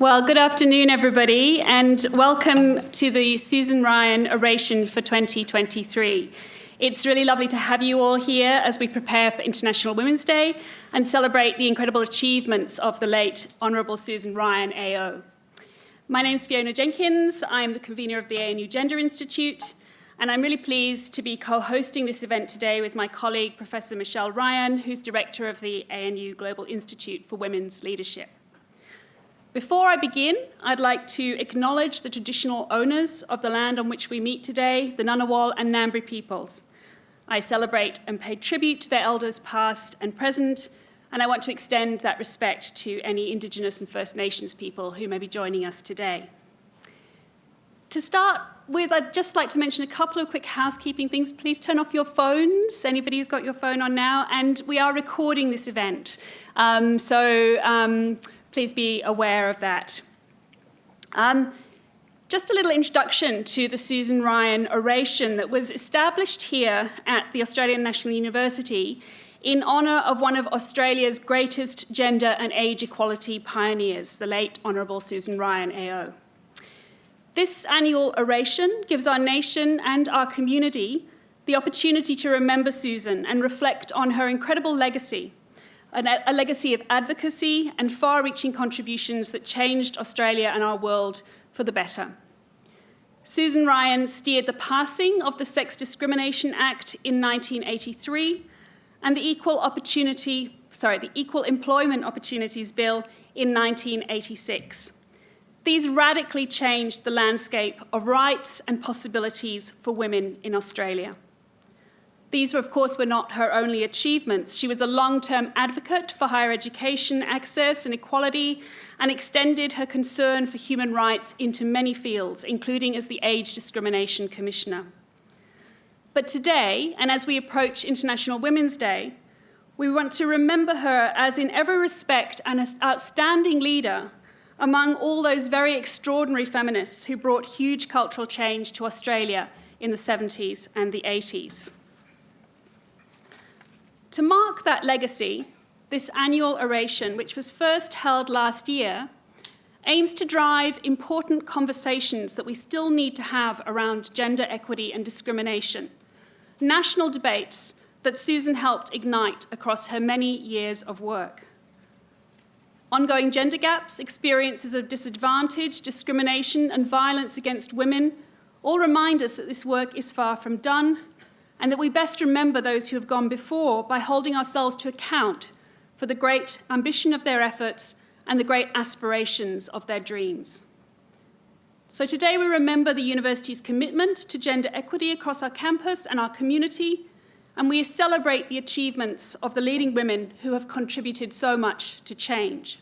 Well, good afternoon, everybody, and welcome to the Susan Ryan Oration for 2023. It's really lovely to have you all here as we prepare for International Women's Day and celebrate the incredible achievements of the late Honourable Susan Ryan AO. My name is Fiona Jenkins. I'm the convener of the ANU Gender Institute, and I'm really pleased to be co-hosting this event today with my colleague, Professor Michelle Ryan, who's director of the ANU Global Institute for Women's Leadership. Before I begin, I'd like to acknowledge the traditional owners of the land on which we meet today, the Ngunnawal and Ngambri peoples. I celebrate and pay tribute to their elders past and present, and I want to extend that respect to any Indigenous and First Nations people who may be joining us today. To start with, I'd just like to mention a couple of quick housekeeping things. Please turn off your phones, anybody who's got your phone on now, and we are recording this event. Um, so um, please be aware of that. Um, just a little introduction to the Susan Ryan oration that was established here at the Australian National University in honour of one of Australia's greatest gender and age equality pioneers, the late Honourable Susan Ryan AO. This annual oration gives our nation and our community the opportunity to remember Susan and reflect on her incredible legacy a legacy of advocacy and far-reaching contributions that changed Australia and our world for the better. Susan Ryan steered the passing of the Sex Discrimination Act in 1983 and the Equal Opportunity, sorry, the Equal Employment Opportunities Bill in 1986. These radically changed the landscape of rights and possibilities for women in Australia. These, were, of course, were not her only achievements. She was a long-term advocate for higher education access and equality and extended her concern for human rights into many fields, including as the Age Discrimination Commissioner. But today, and as we approach International Women's Day, we want to remember her as in every respect an outstanding leader among all those very extraordinary feminists who brought huge cultural change to Australia in the 70s and the 80s. To mark that legacy, this annual oration, which was first held last year, aims to drive important conversations that we still need to have around gender equity and discrimination, national debates that Susan helped ignite across her many years of work. Ongoing gender gaps, experiences of disadvantage, discrimination and violence against women all remind us that this work is far from done and that we best remember those who have gone before by holding ourselves to account for the great ambition of their efforts and the great aspirations of their dreams. So today we remember the university's commitment to gender equity across our campus and our community, and we celebrate the achievements of the leading women who have contributed so much to change.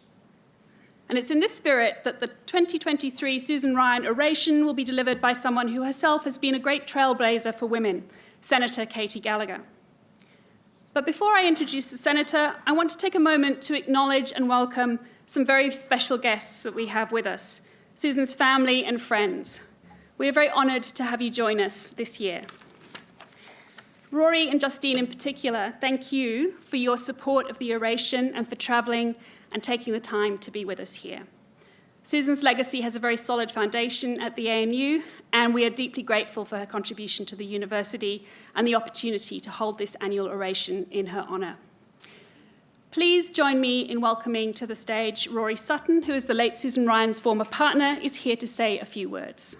And it's in this spirit that the 2023 Susan Ryan oration will be delivered by someone who herself has been a great trailblazer for women Senator Katy Gallagher. But before I introduce the Senator, I want to take a moment to acknowledge and welcome some very special guests that we have with us, Susan's family and friends. We are very honoured to have you join us this year. Rory and Justine in particular, thank you for your support of the oration and for travelling and taking the time to be with us here. Susan's legacy has a very solid foundation at the ANU, and we are deeply grateful for her contribution to the university and the opportunity to hold this annual oration in her honour. Please join me in welcoming to the stage Rory Sutton, who is the late Susan Ryan's former partner, is here to say a few words.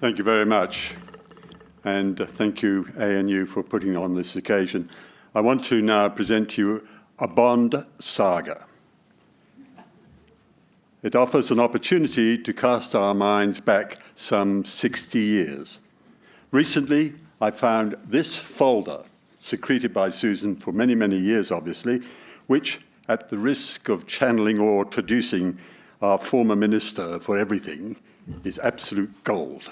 Thank you very much. And thank you, ANU, for putting on this occasion. I want to now present to you a Bond saga. It offers an opportunity to cast our minds back some 60 years. Recently, I found this folder, secreted by Susan for many, many years, obviously, which, at the risk of channeling or traducing our former Minister for everything, is absolute gold.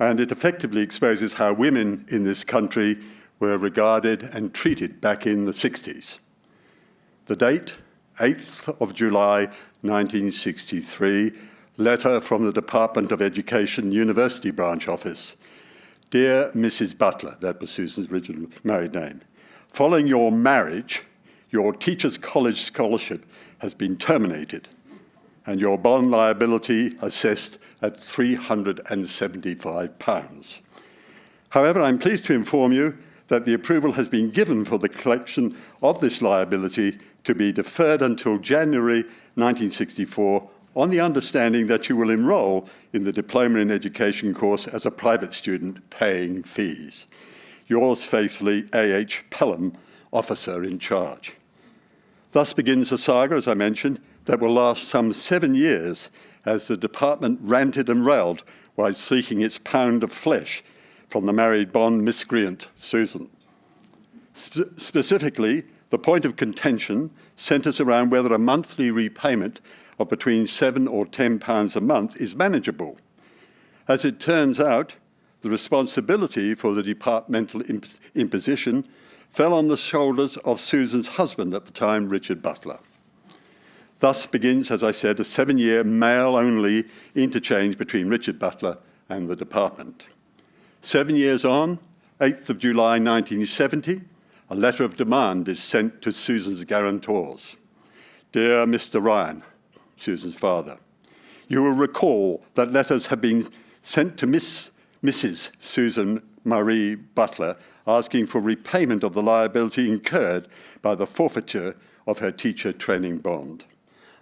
And it effectively exposes how women in this country were regarded and treated back in the 60s. The date, 8th of July 1963, letter from the Department of Education University Branch Office. Dear Mrs. Butler, that was Susan's original married name, following your marriage, your Teachers College scholarship has been terminated and your bond liability assessed at £375. However, I'm pleased to inform you that the approval has been given for the collection of this liability to be deferred until January 1964 on the understanding that you will enrol in the Diploma in Education course as a private student paying fees. Yours faithfully, A.H. Pelham, officer in charge. Thus begins a saga, as I mentioned, that will last some seven years as the department ranted and railed while seeking its pound of flesh from the married bond miscreant Susan. Sp specifically, the point of contention centres around whether a monthly repayment of between seven or ten pounds a month is manageable. As it turns out, the responsibility for the departmental imp imposition fell on the shoulders of Susan's husband at the time, Richard Butler. Thus begins, as I said, a seven-year male-only interchange between Richard Butler and the department. Seven years on, 8th of July 1970, a letter of demand is sent to Susan's guarantors. Dear Mr. Ryan, Susan's father, you will recall that letters have been sent to Miss, Mrs. Susan Marie Butler asking for repayment of the liability incurred by the forfeiture of her teacher training bond.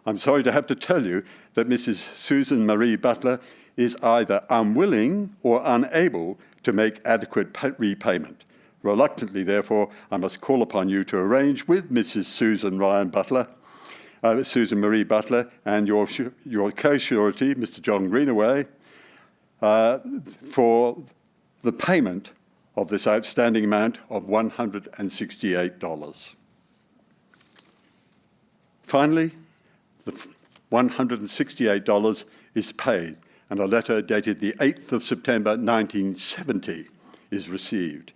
I'm sorry to have to tell you that Mrs. Susan Marie Butler is either unwilling or unable to make adequate repayment. Reluctantly, therefore, I must call upon you to arrange with Mrs. Susan Ryan Butler, uh, Susan Marie Butler, and your, your co-surety, Mr. John Greenaway, uh, for the payment of this outstanding amount of $168. Finally, the $168 is paid and a letter dated the 8th of September 1970 is received.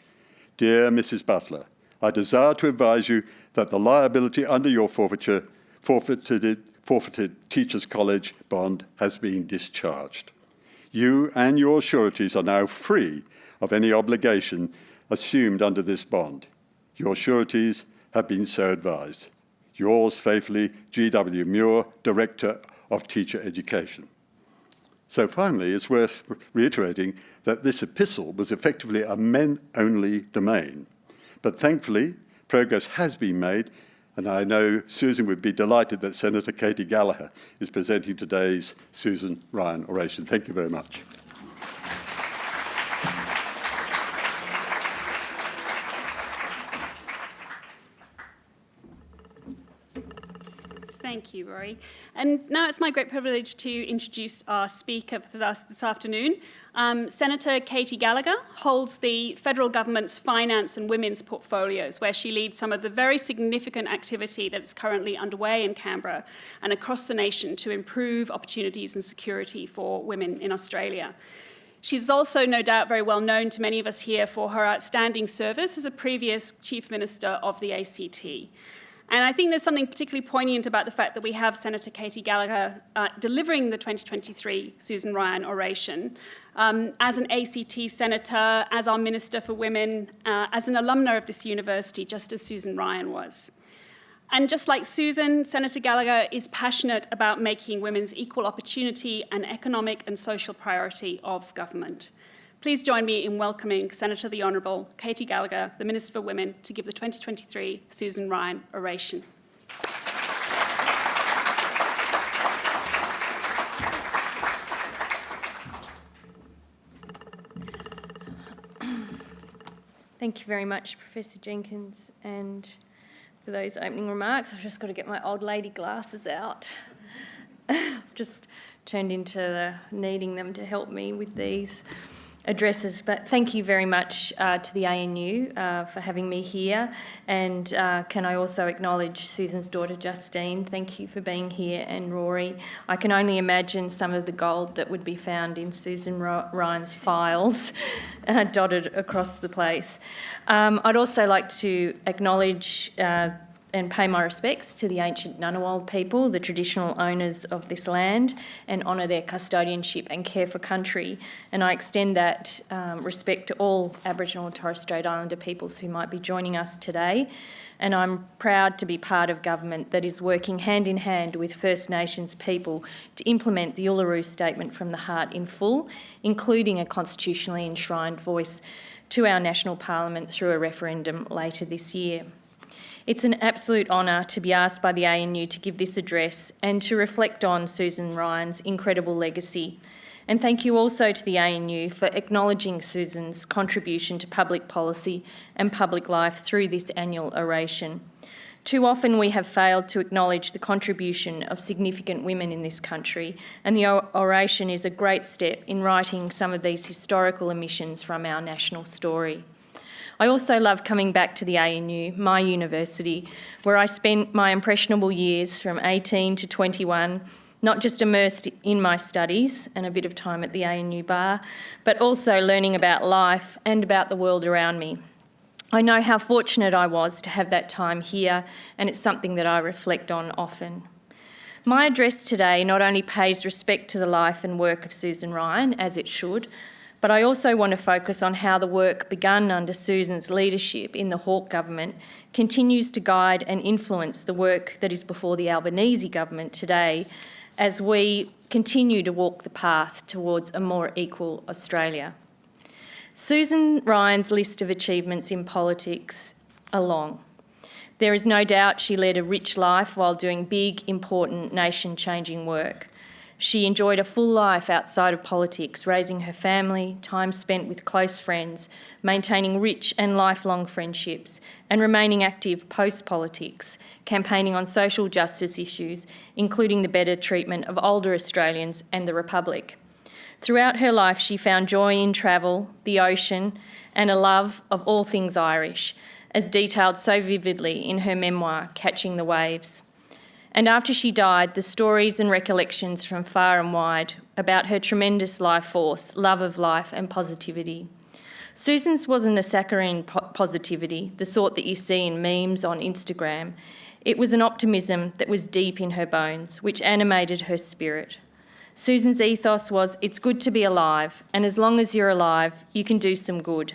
Dear Mrs. Butler, I desire to advise you that the liability under your forfeiture, forfeited, forfeited Teachers College bond has been discharged. You and your sureties are now free of any obligation assumed under this bond. Your sureties have been so advised. Yours faithfully, G.W. Muir, Director of Teacher Education. So finally, it's worth reiterating that this epistle was effectively a men-only domain. But thankfully, progress has been made, and I know Susan would be delighted that Senator Katy Gallagher is presenting today's Susan Ryan oration. Thank you very much. Thank you, Rory. And now it's my great privilege to introduce our speaker for this afternoon. Um, Senator Katy Gallagher holds the federal government's finance and women's portfolios, where she leads some of the very significant activity that's currently underway in Canberra and across the nation to improve opportunities and security for women in Australia. She's also no doubt very well known to many of us here for her outstanding service as a previous Chief Minister of the ACT. And I think there's something particularly poignant about the fact that we have Senator Katy Gallagher uh, delivering the 2023 Susan Ryan oration um, as an ACT senator, as our Minister for Women, uh, as an alumna of this university, just as Susan Ryan was. And just like Susan, Senator Gallagher is passionate about making women's equal opportunity an economic and social priority of government. Please join me in welcoming Senator the Honourable Katy Gallagher, the Minister for Women, to give the 2023 Susan Ryan oration. Thank you very much, Professor Jenkins, and for those opening remarks. I've just got to get my old lady glasses out. I've just turned into the, needing them to help me with these addresses, but thank you very much uh, to the ANU uh, for having me here. And uh, can I also acknowledge Susan's daughter Justine? Thank you for being here, and Rory. I can only imagine some of the gold that would be found in Susan Ryan's files uh, dotted across the place. Um, I'd also like to acknowledge uh, and pay my respects to the ancient Ngunnawal people, the traditional owners of this land, and honour their custodianship and care for country. And I extend that um, respect to all Aboriginal and Torres Strait Islander peoples who might be joining us today. And I'm proud to be part of government that is working hand in hand with First Nations people to implement the Uluru Statement from the Heart in full, including a constitutionally enshrined voice to our national parliament through a referendum later this year. It's an absolute honour to be asked by the ANU to give this address and to reflect on Susan Ryan's incredible legacy. And thank you also to the ANU for acknowledging Susan's contribution to public policy and public life through this annual oration. Too often we have failed to acknowledge the contribution of significant women in this country, and the oration is a great step in righting some of these historical omissions from our national story. I also love coming back to the ANU, my university, where I spent my impressionable years from 18 to 21, not just immersed in my studies and a bit of time at the ANU bar, but also learning about life and about the world around me. I know how fortunate I was to have that time here, and it's something that I reflect on often. My address today not only pays respect to the life and work of Susan Ryan, as it should, but I also want to focus on how the work begun under Susan's leadership in the Hawke government continues to guide and influence the work that is before the Albanese government today as we continue to walk the path towards a more equal Australia. Susan Ryan's list of achievements in politics are long. There is no doubt she led a rich life while doing big, important, nation changing work. She enjoyed a full life outside of politics, raising her family, time spent with close friends, maintaining rich and lifelong friendships, and remaining active post politics, campaigning on social justice issues, including the better treatment of older Australians and the Republic. Throughout her life, she found joy in travel, the ocean, and a love of all things Irish, as detailed so vividly in her memoir, Catching the Waves. And after she died, the stories and recollections from far and wide about her tremendous life force, love of life, and positivity. Susan's wasn't a saccharine positivity, the sort that you see in memes on Instagram. It was an optimism that was deep in her bones, which animated her spirit. Susan's ethos was it's good to be alive, and as long as you're alive, you can do some good.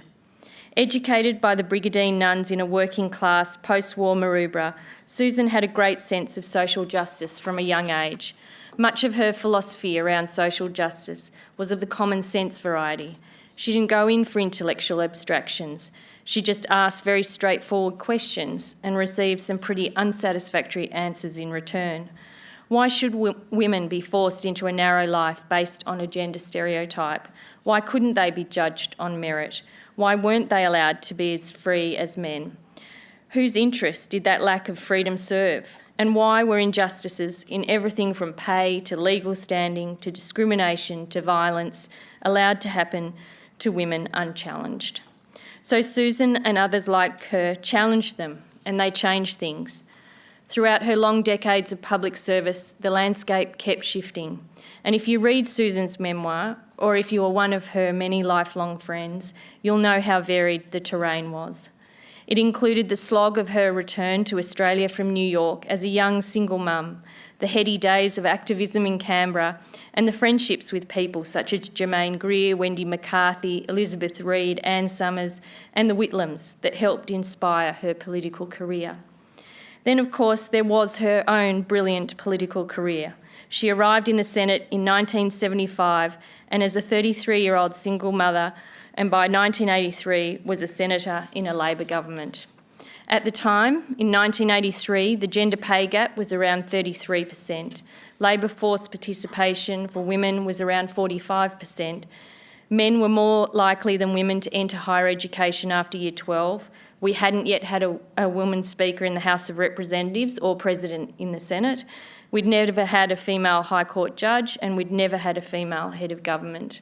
Educated by the Brigidine nuns in a working class post war Maroubra, Susan had a great sense of social justice from a young age. Much of her philosophy around social justice was of the common sense variety. She didn't go in for intellectual abstractions. She just asked very straightforward questions and received some pretty unsatisfactory answers in return. Why should women be forced into a narrow life based on a gender stereotype? Why couldn't they be judged on merit? Why weren't they allowed to be as free as men? Whose interests did that lack of freedom serve? And why were injustices in everything from pay to legal standing to discrimination to violence allowed to happen to women unchallenged? So Susan and others like her challenged them and they changed things. Throughout her long decades of public service, the landscape kept shifting. And if you read Susan's memoir, or if you are one of her many lifelong friends, you'll know how varied the terrain was. It included the slog of her return to Australia from New York as a young single mum, the heady days of activism in Canberra, and the friendships with people such as Germaine Greer, Wendy McCarthy, Elizabeth Reid, Anne Summers, and the Whitlams that helped inspire her political career. Then, of course, there was her own brilliant political career. She arrived in the Senate in 1975 and, as a 33 year old single mother, and by 1983 was a senator in a Labor government. At the time, in 1983, the gender pay gap was around 33%. Labour force participation for women was around 45%. Men were more likely than women to enter higher education after year 12. We hadn't yet had a, a woman speaker in the House of Representatives or president in the Senate. We'd never had a female High Court judge, and we'd never had a female head of government.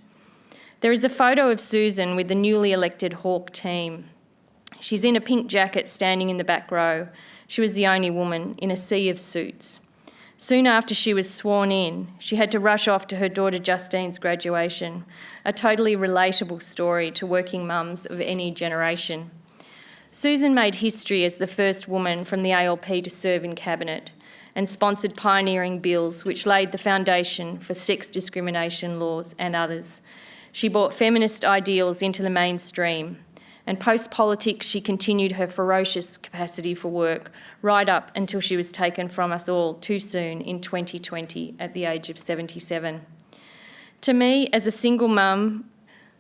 There is a photo of Susan with the newly elected Hawke team. She's in a pink jacket standing in the back row. She was the only woman in a sea of suits. Soon after she was sworn in, she had to rush off to her daughter Justine's graduation, a totally relatable story to working mums of any generation. Susan made history as the first woman from the ALP to serve in Cabinet and sponsored pioneering bills which laid the foundation for sex discrimination laws and others. She brought feminist ideals into the mainstream, and post politics, she continued her ferocious capacity for work right up until she was taken from us all too soon in 2020 at the age of 77. To me, as a single mum,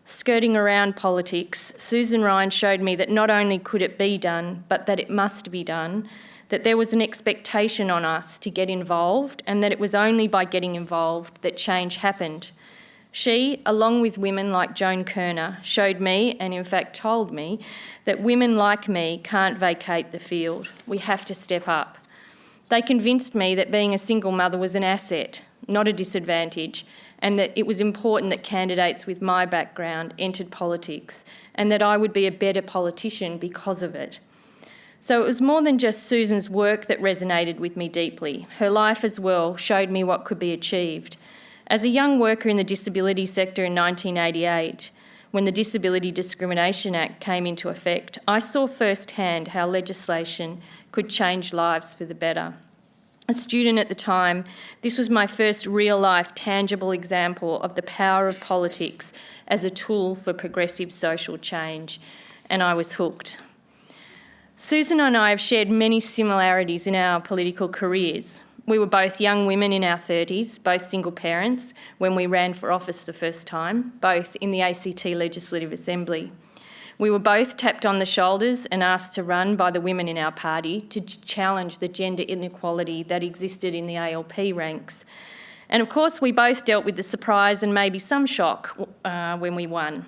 skirting around politics, Susan Ryan showed me that not only could it be done, but that it must be done, that there was an expectation on us to get involved, and that it was only by getting involved that change happened. She, along with women like Joan Kirner, showed me, and in fact told me, that women like me can't vacate the field. We have to step up. They convinced me that being a single mother was an asset, not a disadvantage, and that it was important that candidates with my background entered politics, and that I would be a better politician because of it. So it was more than just Susan's work that resonated with me deeply. Her life as well showed me what could be achieved. As a young worker in the disability sector in 1988, when the Disability Discrimination Act came into effect, I saw firsthand how legislation could change lives for the better. A student at the time, this was my first real life, tangible example of the power of politics as a tool for progressive social change, and I was hooked. Susan and I have shared many similarities in our political careers. We were both young women in our 30s, both single parents, when we ran for office the first time, both in the ACT Legislative Assembly. We were both tapped on the shoulders and asked to run by the women in our party to challenge the gender inequality that existed in the ALP ranks. And of course, we both dealt with the surprise and maybe some shock uh, when we won.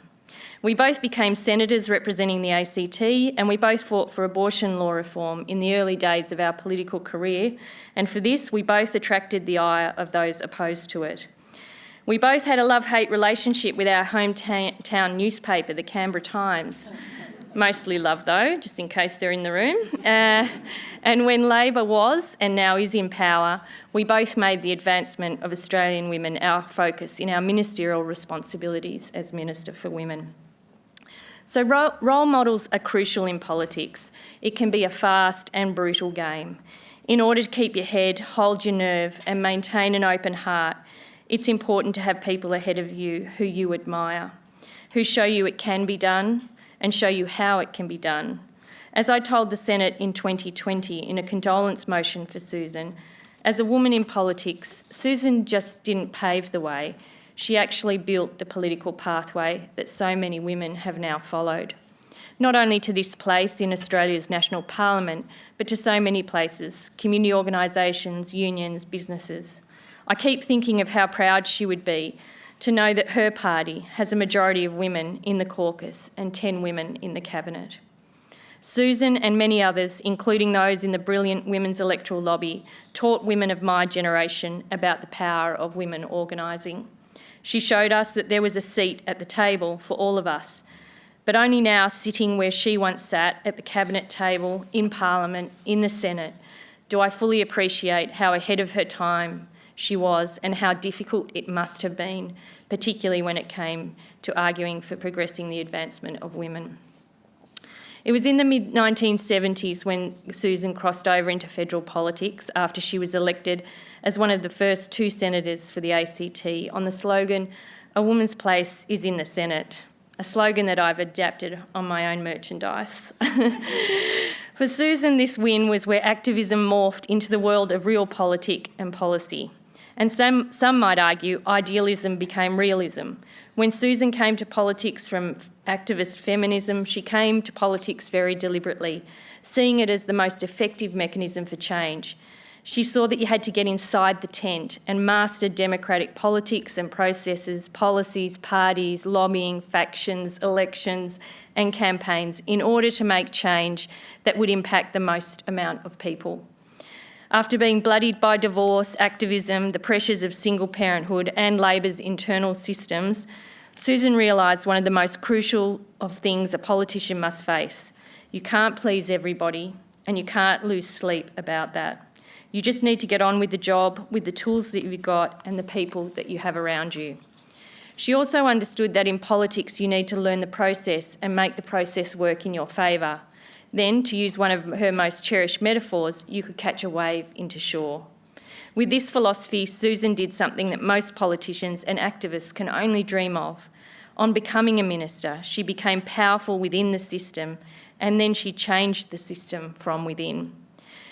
We both became senators representing the ACT and we both fought for abortion law reform in the early days of our political career and for this we both attracted the ire of those opposed to it. We both had a love-hate relationship with our hometown newspaper, the Canberra Times. Mostly love though, just in case they're in the room. Uh, and when Labor was and now is in power, we both made the advancement of Australian women our focus in our ministerial responsibilities as Minister for Women. So role models are crucial in politics. It can be a fast and brutal game. In order to keep your head, hold your nerve and maintain an open heart, it's important to have people ahead of you who you admire, who show you it can be done and show you how it can be done. As I told the Senate in 2020 in a condolence motion for Susan, as a woman in politics, Susan just didn't pave the way, she actually built the political pathway that so many women have now followed. Not only to this place in Australia's national parliament, but to so many places, community organisations, unions, businesses. I keep thinking of how proud she would be to know that her party has a majority of women in the caucus and 10 women in the cabinet. Susan and many others, including those in the brilliant women's electoral lobby, taught women of my generation about the power of women organising. She showed us that there was a seat at the table for all of us, but only now sitting where she once sat at the cabinet table, in Parliament, in the Senate, do I fully appreciate how ahead of her time she was and how difficult it must have been, particularly when it came to arguing for progressing the advancement of women. It was in the mid 1970s when Susan crossed over into federal politics after she was elected as one of the first two senators for the ACT on the slogan, A woman's place is in the Senate, a slogan that I've adapted on my own merchandise. for Susan, this win was where activism morphed into the world of realpolitik and policy. And some, some might argue idealism became realism. When Susan came to politics from activist feminism, she came to politics very deliberately, seeing it as the most effective mechanism for change. She saw that you had to get inside the tent and master democratic politics and processes, policies, parties, lobbying, factions, elections, and campaigns in order to make change that would impact the most amount of people. After being bloodied by divorce, activism, the pressures of single parenthood, and Labor's internal systems, Susan realised one of the most crucial of things a politician must face. You can't please everybody, and you can't lose sleep about that. You just need to get on with the job, with the tools that you've got, and the people that you have around you. She also understood that in politics you need to learn the process and make the process work in your favour. Then, to use one of her most cherished metaphors, you could catch a wave into shore. With this philosophy, Susan did something that most politicians and activists can only dream of. On becoming a minister, she became powerful within the system and then she changed the system from within.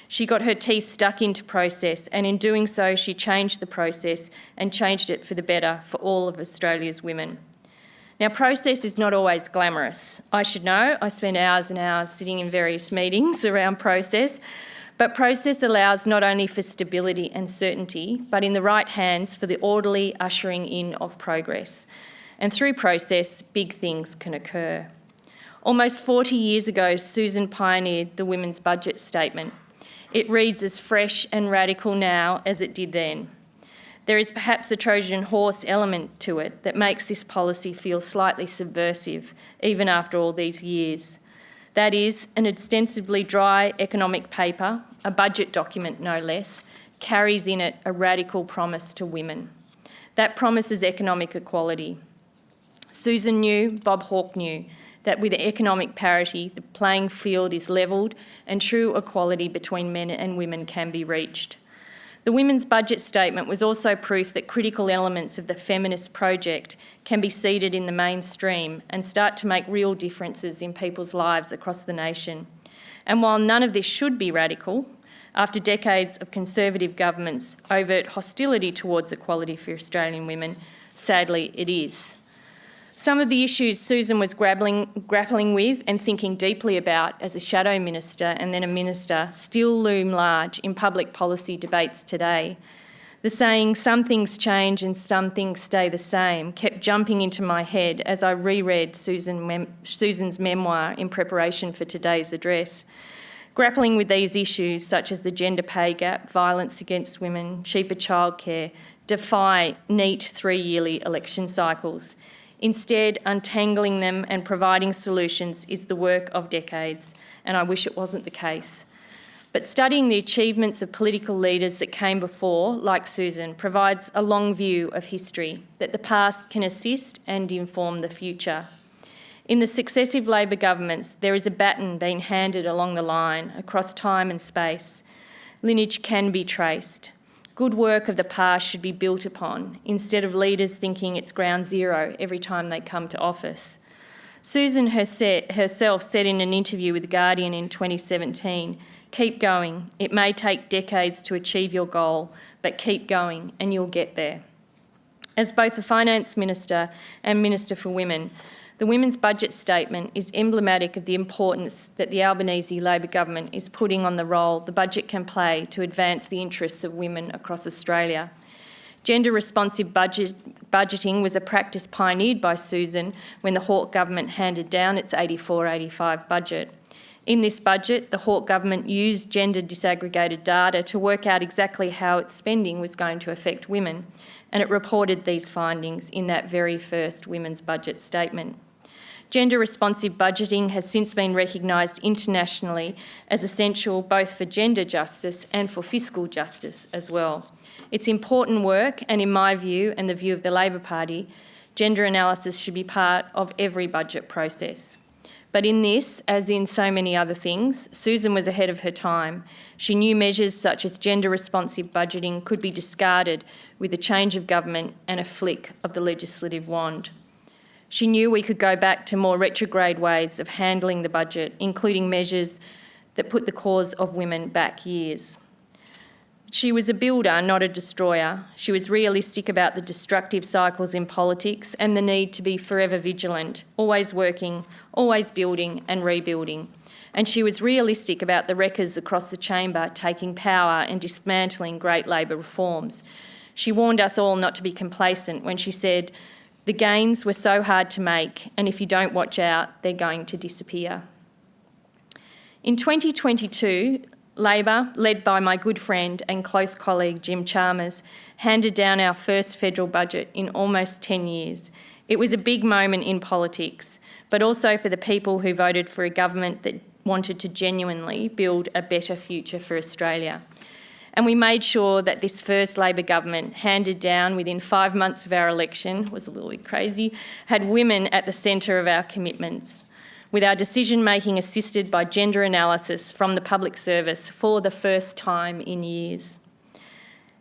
She got her teeth stuck into process, and in doing so, she changed the process and changed it for the better for all of Australia's women. Now, process is not always glamorous. I should know, I spend hours and hours sitting in various meetings around process, but process allows not only for stability and certainty, but in the right hands for the orderly ushering in of progress. And through process, big things can occur. Almost 40 years ago, Susan pioneered the Women's Budget Statement. It reads as fresh and radical now as it did then. There is perhaps a Trojan horse element to it that makes this policy feel slightly subversive, even after all these years. That is, an extensively dry economic paper, a budget document no less, carries in it a radical promise to women. That promise is economic equality. Susan knew, Bob Hawke knew, that with economic parity, the playing field is levelled and true equality between men and women can be reached. The Women's Budget Statement was also proof that critical elements of the feminist project can be seeded in the mainstream and start to make real differences in people's lives across the nation. And while none of this should be radical, after decades of Conservative governments' overt hostility towards equality for Australian women, sadly it is. Some of the issues Susan was grappling, grappling with and thinking deeply about as a shadow minister and then a minister still loom large in public policy debates today. The saying, some things change and some things stay the same, kept jumping into my head as I reread Susan mem Susan's memoir in preparation for today's address. Grappling with these issues, such as the gender pay gap, violence against women, cheaper childcare, defy neat three yearly election cycles. Instead, untangling them and providing solutions is the work of decades, and I wish it wasn't the case. But studying the achievements of political leaders that came before, like Susan, provides a long view of history that the past can assist and inform the future. In the successive Labor governments, there is a baton being handed along the line across time and space. Lineage can be traced. Good work of the past should be built upon, instead of leaders thinking it's ground zero every time they come to office. Susan herself said in an interview with The Guardian in 2017, keep going. It may take decades to achieve your goal, but keep going and you'll get there. As both the Finance Minister and Minister for Women, the Women's Budget Statement is emblematic of the importance that the Albanese Labor government is putting on the role the budget can play to advance the interests of women across Australia. Gender responsive budget, budgeting was a practice pioneered by Susan when the Hawke government handed down its 84-85 budget. In this budget, the Hawke government used gender disaggregated data to work out exactly how its spending was going to affect women, and it reported these findings in that very first Women's Budget Statement. Gender responsive budgeting has since been recognised internationally as essential both for gender justice and for fiscal justice as well. It's important work, and in my view and the view of the Labor Party, gender analysis should be part of every budget process. But in this, as in so many other things, Susan was ahead of her time. She knew measures such as gender responsive budgeting could be discarded with a change of government and a flick of the legislative wand. She knew we could go back to more retrograde ways of handling the budget, including measures that put the cause of women back years. She was a builder, not a destroyer. She was realistic about the destructive cycles in politics and the need to be forever vigilant, always working, always building and rebuilding. And she was realistic about the wreckers across the chamber taking power and dismantling great Labor reforms. She warned us all not to be complacent when she said, the gains were so hard to make, and if you don't watch out, they're going to disappear. In 2022, Labor, led by my good friend and close colleague Jim Chalmers, handed down our first federal budget in almost 10 years. It was a big moment in politics, but also for the people who voted for a government that wanted to genuinely build a better future for Australia. And we made sure that this first Labor government, handed down within five months of our election, was a little bit crazy, had women at the centre of our commitments. With our decision making assisted by gender analysis from the public service for the first time in years.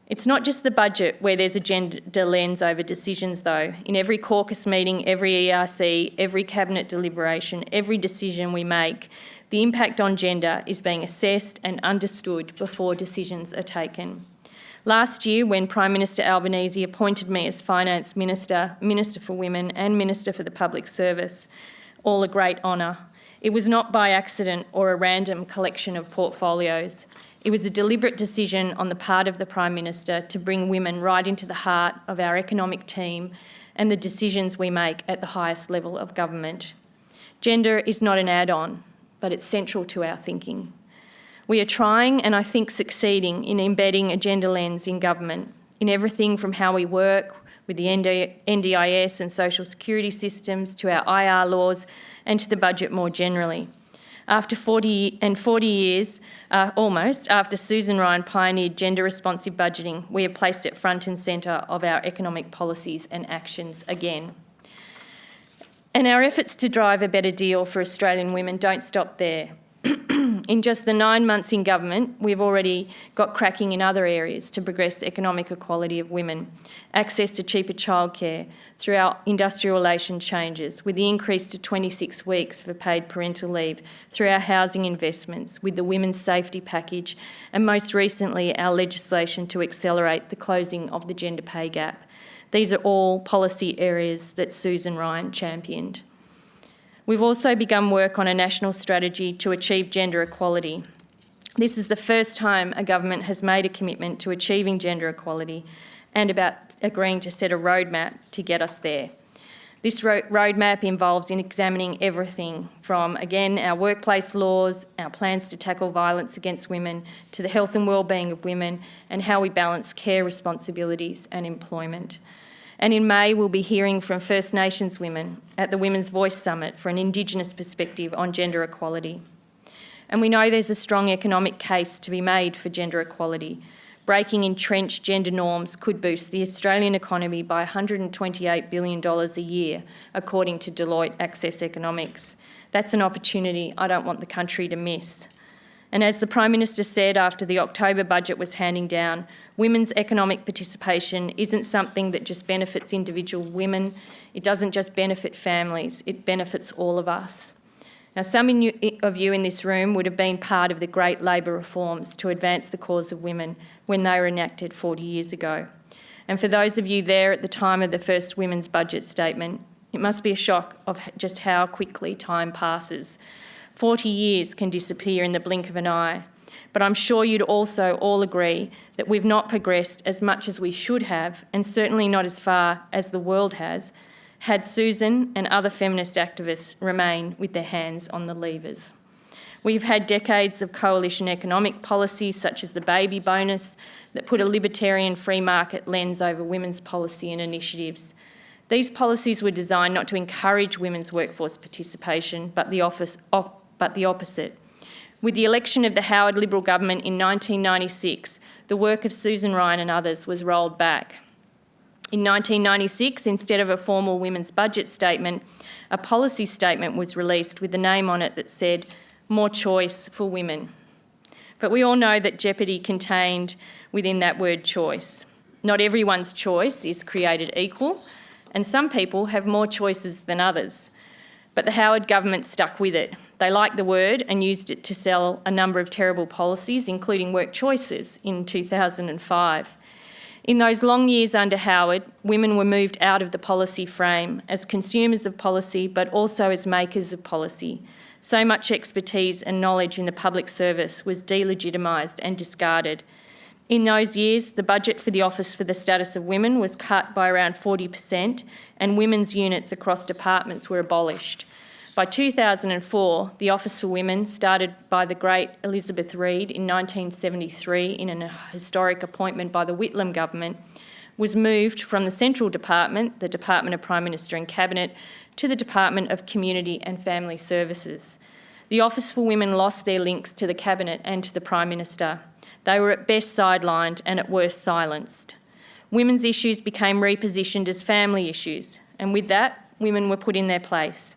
It's not just the budget where there's a gender lens over decisions, though. In every caucus meeting, every ERC, every cabinet deliberation, every decision we make, the impact on gender is being assessed and understood before decisions are taken. Last year, when Prime Minister Albanese appointed me as Finance Minister, Minister for Women, and Minister for the Public Service, all a great honour, it was not by accident or a random collection of portfolios. It was a deliberate decision on the part of the Prime Minister to bring women right into the heart of our economic team and the decisions we make at the highest level of government. Gender is not an add-on, but it's central to our thinking. We are trying, and I think succeeding, in embedding a gender lens in government, in everything from how we work with the NDIS and social security systems to our IR laws and to the budget more generally. After 40 and 40 years, uh, almost, after Susan Ryan pioneered gender responsive budgeting, we have placed it front and centre of our economic policies and actions again. And our efforts to drive a better deal for Australian women don't stop there. in just the nine months in government, we've already got cracking in other areas to progress economic equality of women, access to cheaper childcare through our industrial relations changes, with the increase to 26 weeks for paid parental leave, through our housing investments, with the women's safety package, and most recently our legislation to accelerate the closing of the gender pay gap. These are all policy areas that Susan Ryan championed. We've also begun work on a national strategy to achieve gender equality. This is the first time a government has made a commitment to achieving gender equality and about agreeing to set a roadmap to get us there. This ro roadmap involves in examining everything from, again, our workplace laws, our plans to tackle violence against women, to the health and wellbeing of women, and how we balance care responsibilities and employment. And in May, we'll be hearing from First Nations women at the Women's Voice Summit for an Indigenous perspective on gender equality. And we know there's a strong economic case to be made for gender equality. Breaking entrenched gender norms could boost the Australian economy by $128 billion a year, according to Deloitte Access Economics. That's an opportunity I don't want the country to miss. And as the Prime Minister said after the October budget was handing down, women's economic participation isn't something that just benefits individual women, it doesn't just benefit families, it benefits all of us. Now, some of you in this room would have been part of the great Labor reforms to advance the cause of women when they were enacted 40 years ago. And for those of you there at the time of the first women's budget statement, it must be a shock of just how quickly time passes 40 years can disappear in the blink of an eye. But I'm sure you'd also all agree that we've not progressed as much as we should have, and certainly not as far as the world has, had Susan and other feminist activists remain with their hands on the levers. We've had decades of coalition economic policies, such as the baby bonus, that put a libertarian free market lens over women's policy and initiatives. These policies were designed not to encourage women's workforce participation, but the office, op but the opposite. With the election of the Howard Liberal government in 1996, the work of Susan Ryan and others was rolled back. In 1996, instead of a formal women's budget statement, a policy statement was released with a name on it that said, more choice for women. But we all know that jeopardy contained within that word choice. Not everyone's choice is created equal, and some people have more choices than others. But the Howard government stuck with it, they liked the word and used it to sell a number of terrible policies, including work choices in 2005. In those long years under Howard, women were moved out of the policy frame as consumers of policy, but also as makers of policy. So much expertise and knowledge in the public service was delegitimised and discarded. In those years, the budget for the Office for the Status of Women was cut by around 40%, and women's units across departments were abolished. By 2004, the Office for Women, started by the great Elizabeth Reid in 1973 in an historic appointment by the Whitlam government, was moved from the Central Department, the Department of Prime Minister and Cabinet, to the Department of Community and Family Services. The Office for Women lost their links to the Cabinet and to the Prime Minister. They were at best sidelined and at worst silenced. Women's issues became repositioned as family issues, and with that, women were put in their place.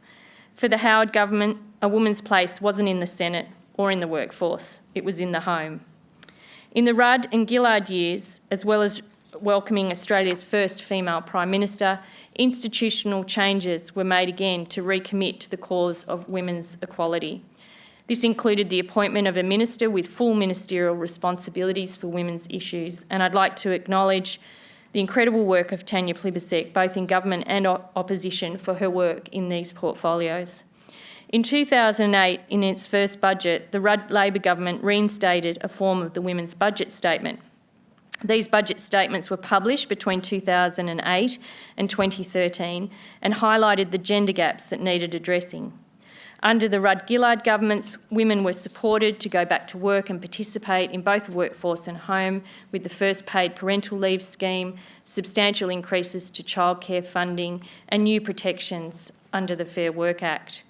For the Howard government, a woman's place wasn't in the Senate or in the workforce, it was in the home. In the Rudd and Gillard years, as well as welcoming Australia's first female Prime Minister, institutional changes were made again to recommit to the cause of women's equality. This included the appointment of a minister with full ministerial responsibilities for women's issues, and I'd like to acknowledge the incredible work of Tanya Plibersek, both in government and opposition, for her work in these portfolios. In 2008, in its first budget, the Rudd Labor government reinstated a form of the Women's Budget Statement, these budget statements were published between 2008 and 2013 and highlighted the gender gaps that needed addressing. Under the Rudd-Gillard governments, women were supported to go back to work and participate in both workforce and home with the first paid parental leave scheme, substantial increases to childcare funding and new protections under the Fair Work Act.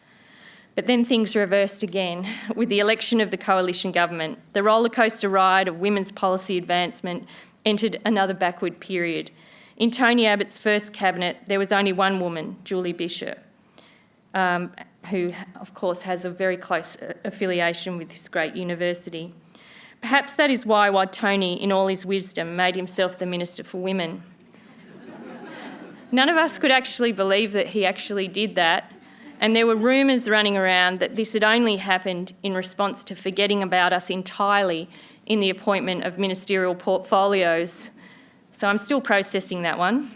But then things reversed again with the election of the coalition government. The rollercoaster ride of women's policy advancement entered another backward period. In Tony Abbott's first cabinet, there was only one woman, Julie Bishop, um, who, of course, has a very close uh, affiliation with this great university. Perhaps that is why, Tony, in all his wisdom, made himself the Minister for Women. None of us could actually believe that he actually did that and there were rumours running around that this had only happened in response to forgetting about us entirely in the appointment of ministerial portfolios. So I'm still processing that one.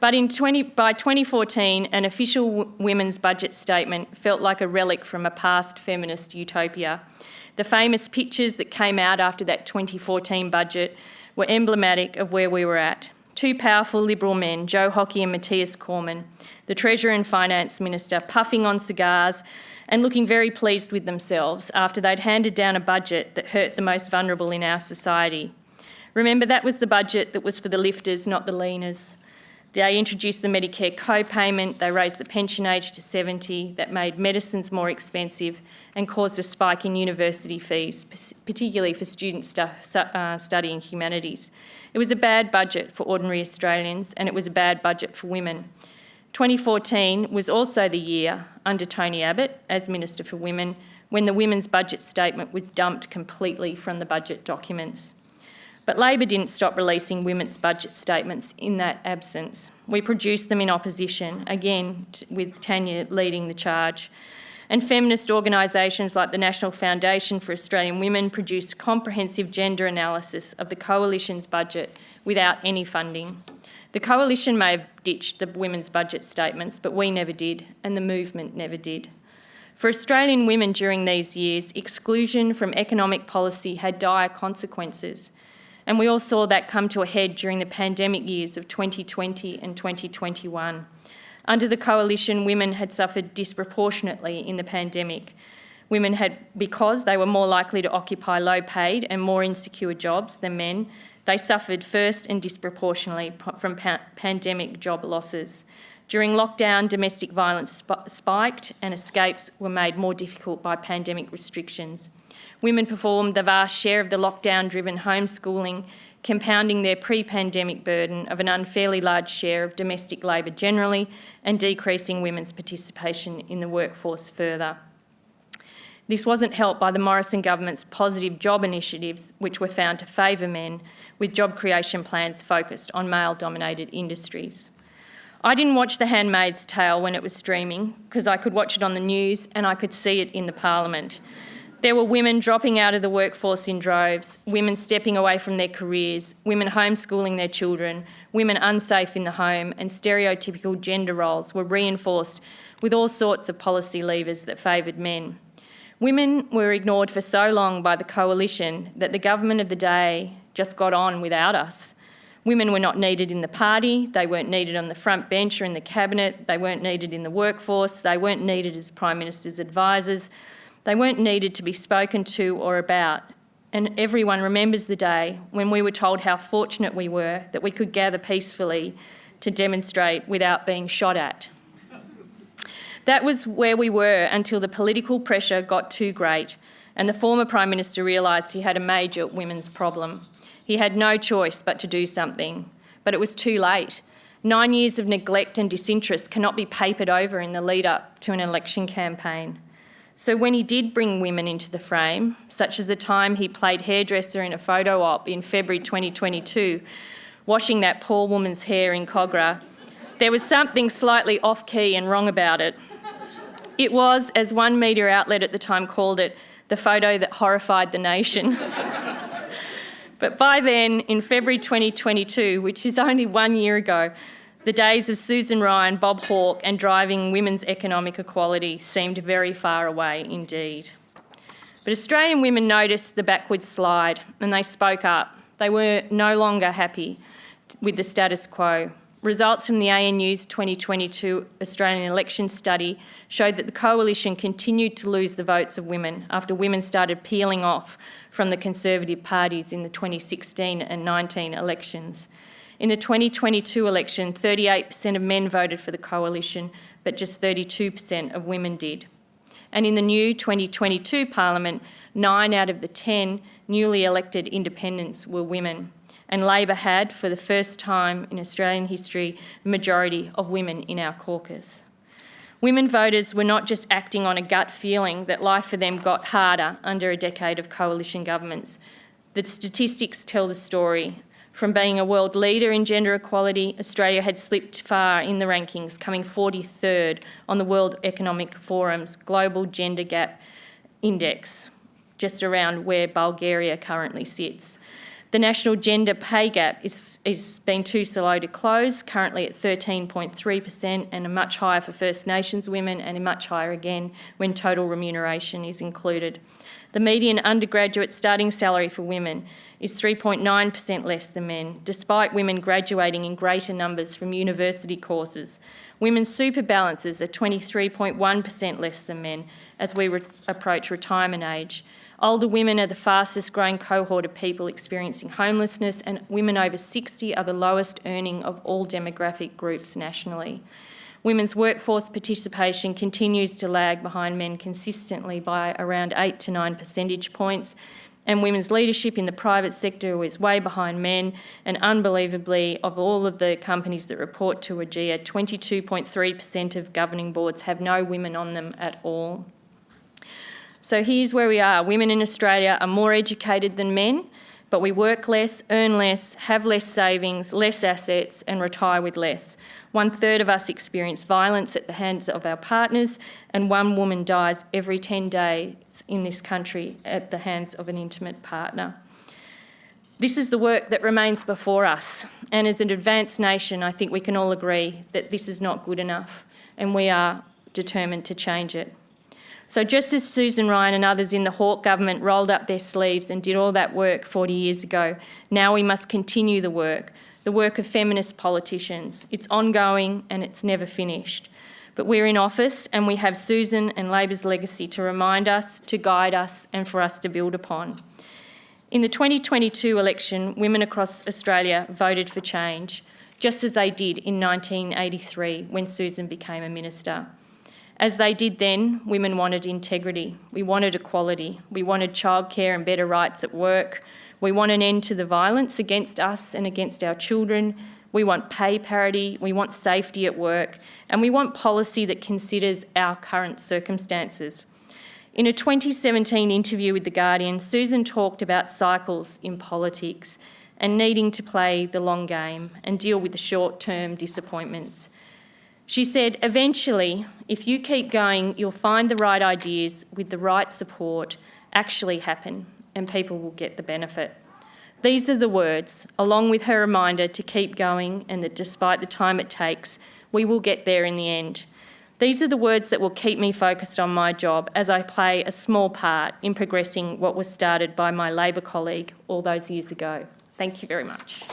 But 20, by 2014, an official women's budget statement felt like a relic from a past feminist utopia. The famous pictures that came out after that 2014 budget were emblematic of where we were at. Two powerful Liberal men, Joe Hockey and Mathias Cormann, the Treasurer and Finance Minister, puffing on cigars and looking very pleased with themselves after they'd handed down a budget that hurt the most vulnerable in our society. Remember, that was the budget that was for the lifters, not the leaners. They introduced the Medicare co-payment, they raised the pension age to 70, that made medicines more expensive and caused a spike in university fees, particularly for students stu uh, studying humanities. It was a bad budget for ordinary Australians and it was a bad budget for women. 2014 was also the year under Tony Abbott as Minister for Women when the Women's Budget Statement was dumped completely from the budget documents. But Labor didn't stop releasing women's budget statements in that absence. We produced them in opposition, again with Tanya leading the charge. And feminist organisations like the National Foundation for Australian Women produced comprehensive gender analysis of the Coalition's budget without any funding. The Coalition may have ditched the women's budget statements, but we never did, and the movement never did. For Australian women during these years, exclusion from economic policy had dire consequences, and we all saw that come to a head during the pandemic years of 2020 and 2021. Under the Coalition, women had suffered disproportionately in the pandemic. Women had, because they were more likely to occupy low paid and more insecure jobs than men, they suffered first and disproportionately from pa pandemic job losses. During lockdown, domestic violence sp spiked and escapes were made more difficult by pandemic restrictions. Women performed the vast share of the lockdown-driven homeschooling, compounding their pre-pandemic burden of an unfairly large share of domestic labour generally and decreasing women's participation in the workforce further. This wasn't helped by the Morrison government's positive job initiatives, which were found to favour men, with job creation plans focused on male-dominated industries. I didn't watch The Handmaid's Tale when it was streaming because I could watch it on the news and I could see it in the parliament. There were women dropping out of the workforce in droves, women stepping away from their careers, women homeschooling their children, women unsafe in the home, and stereotypical gender roles were reinforced with all sorts of policy levers that favoured men. Women were ignored for so long by the coalition that the government of the day just got on without us. Women were not needed in the party, they weren't needed on the front bench or in the cabinet, they weren't needed in the workforce, they weren't needed as Prime Minister's advisors, they weren't needed to be spoken to or about. And everyone remembers the day when we were told how fortunate we were that we could gather peacefully to demonstrate without being shot at. That was where we were until the political pressure got too great and the former Prime Minister realised he had a major women's problem. He had no choice but to do something, but it was too late. Nine years of neglect and disinterest cannot be papered over in the lead up to an election campaign. So when he did bring women into the frame, such as the time he played hairdresser in a photo op in February 2022, washing that poor woman's hair in Kogarah, there was something slightly off key and wrong about it. It was, as one media outlet at the time called it, the photo that horrified the nation. but by then, in February 2022, which is only one year ago, the days of Susan Ryan, Bob Hawke, and driving women's economic equality seemed very far away indeed. But Australian women noticed the backward slide and they spoke up. They were no longer happy with the status quo. Results from the ANU's 2022 Australian election study showed that the coalition continued to lose the votes of women after women started peeling off from the Conservative parties in the 2016 and 19 elections. In the 2022 election, 38% of men voted for the coalition, but just 32% of women did. And in the new 2022 parliament, nine out of the 10 newly elected independents were women and Labor had, for the first time in Australian history, the majority of women in our caucus. Women voters were not just acting on a gut feeling that life for them got harder under a decade of coalition governments. The statistics tell the story. From being a world leader in gender equality, Australia had slipped far in the rankings, coming 43rd on the World Economic Forum's Global Gender Gap Index, just around where Bulgaria currently sits. The national gender pay gap is, is been too slow to close, currently at 13.3% and much higher for First Nations women and much higher again when total remuneration is included. The median undergraduate starting salary for women is 3.9% less than men, despite women graduating in greater numbers from university courses. Women's super balances are 23.1% less than men as we re approach retirement age. Older women are the fastest growing cohort of people experiencing homelessness, and women over 60 are the lowest earning of all demographic groups nationally. Women's workforce participation continues to lag behind men consistently by around 8 to 9 percentage points, and women's leadership in the private sector is way behind men, and unbelievably, of all of the companies that report to AGEA, 22.3% of governing boards have no women on them at all. So here's where we are. Women in Australia are more educated than men, but we work less, earn less, have less savings, less assets, and retire with less. One third of us experience violence at the hands of our partners, and one woman dies every 10 days in this country at the hands of an intimate partner. This is the work that remains before us, and as an advanced nation, I think we can all agree that this is not good enough, and we are determined to change it. So just as Susan Ryan and others in the Hawke government rolled up their sleeves and did all that work 40 years ago, now we must continue the work, the work of feminist politicians. It's ongoing and it's never finished. But we're in office and we have Susan and Labor's legacy to remind us, to guide us and for us to build upon. In the 2022 election, women across Australia voted for change, just as they did in 1983 when Susan became a minister. As they did then, women wanted integrity. We wanted equality. We wanted childcare and better rights at work. We want an end to the violence against us and against our children. We want pay parity. We want safety at work. And we want policy that considers our current circumstances. In a 2017 interview with The Guardian, Susan talked about cycles in politics and needing to play the long game and deal with the short term disappointments. She said, eventually, if you keep going, you'll find the right ideas with the right support actually happen and people will get the benefit. These are the words, along with her reminder to keep going and that despite the time it takes, we will get there in the end. These are the words that will keep me focused on my job as I play a small part in progressing what was started by my Labor colleague all those years ago. Thank you very much.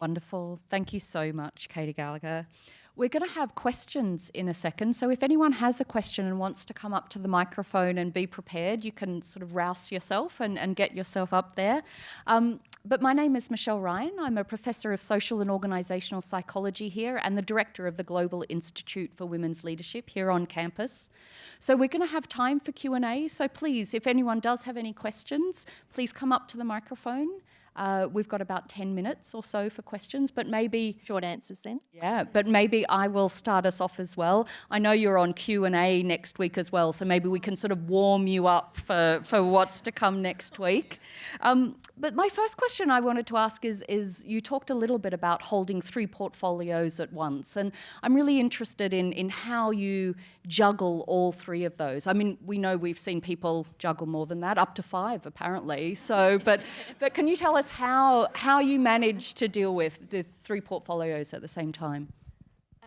Wonderful. Thank you so much, Katy Gallagher. We're going to have questions in a second. So if anyone has a question and wants to come up to the microphone and be prepared, you can sort of rouse yourself and, and get yourself up there. Um, but my name is Michelle Ryan. I'm a professor of social and organisational psychology here and the director of the Global Institute for Women's Leadership here on campus. So we're going to have time for Q&A. So please, if anyone does have any questions, please come up to the microphone uh, we've got about 10 minutes or so for questions, but maybe... Short answers then. Yeah, but maybe I will start us off as well. I know you're on Q&A next week as well, so maybe we can sort of warm you up for, for what's to come next week. Um, but my first question I wanted to ask is, is you talked a little bit about holding three portfolios at once, and I'm really interested in, in how you juggle all three of those. I mean, we know we've seen people juggle more than that, up to five apparently. So, but, but can you tell us how, how you manage to deal with the three portfolios at the same time?